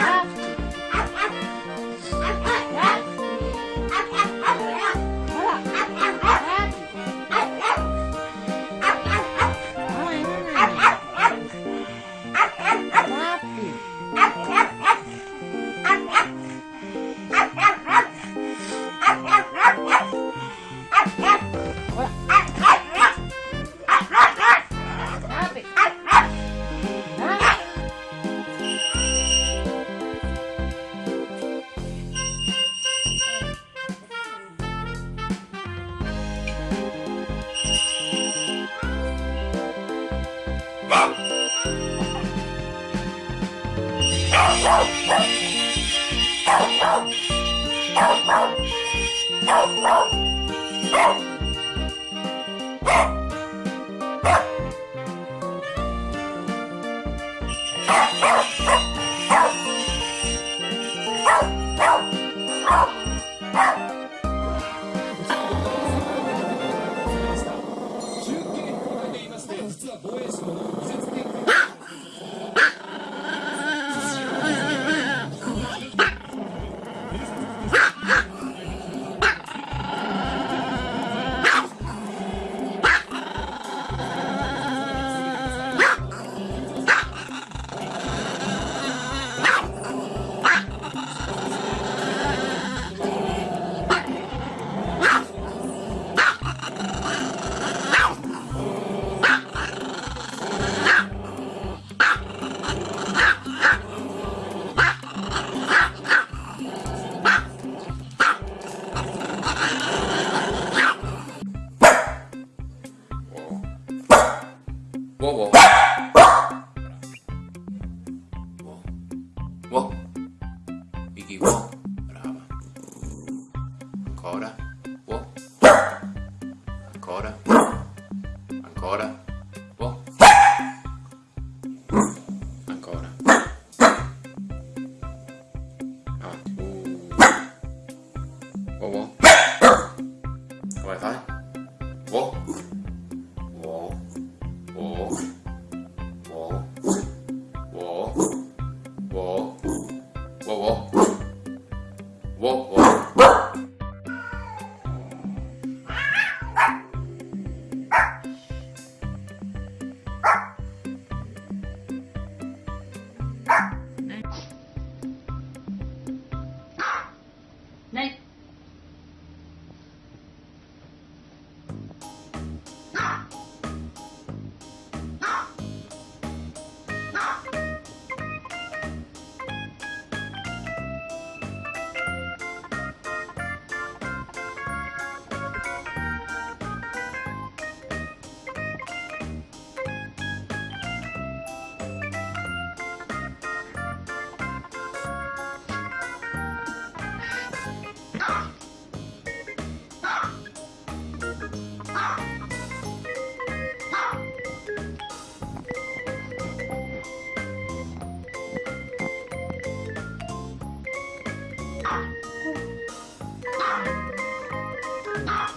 Yeah. No, no, no. ancora, uo, ancora, ancora, uo, ancora, avanti, uo, uo, come fai?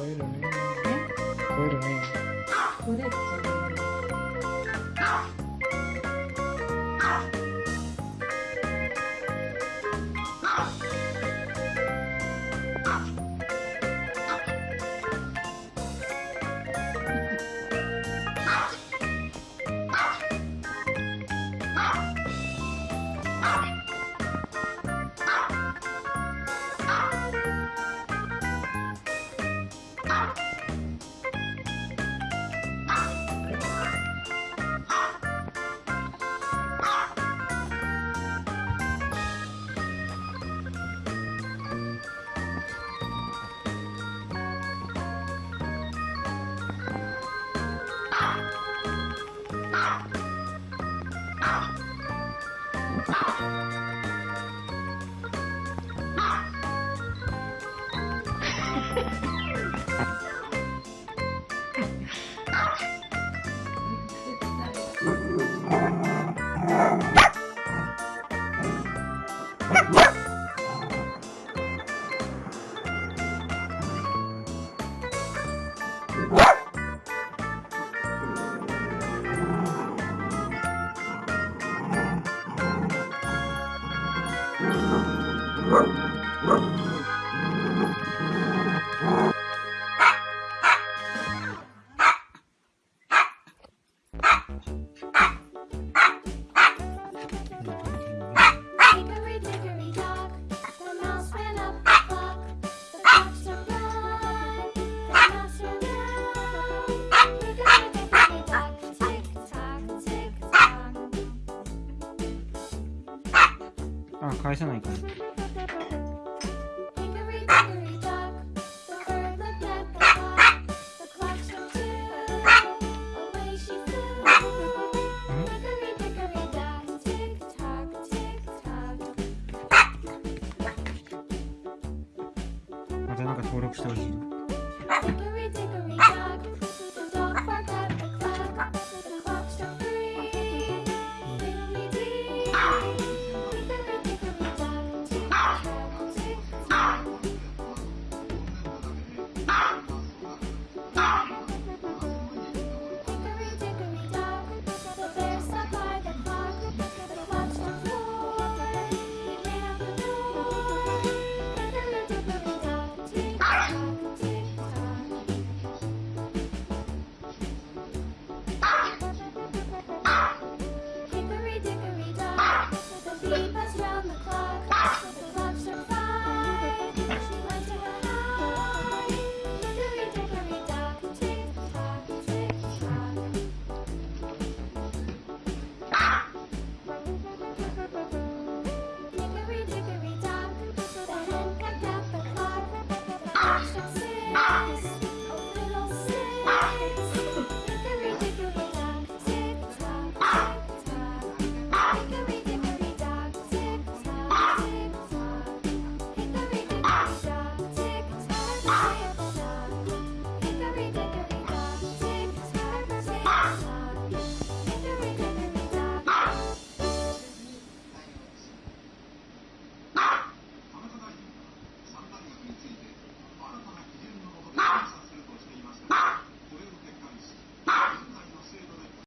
Fueron, ¿eh? ¿eh? What? あ返さないかまたなんか登録してほしい。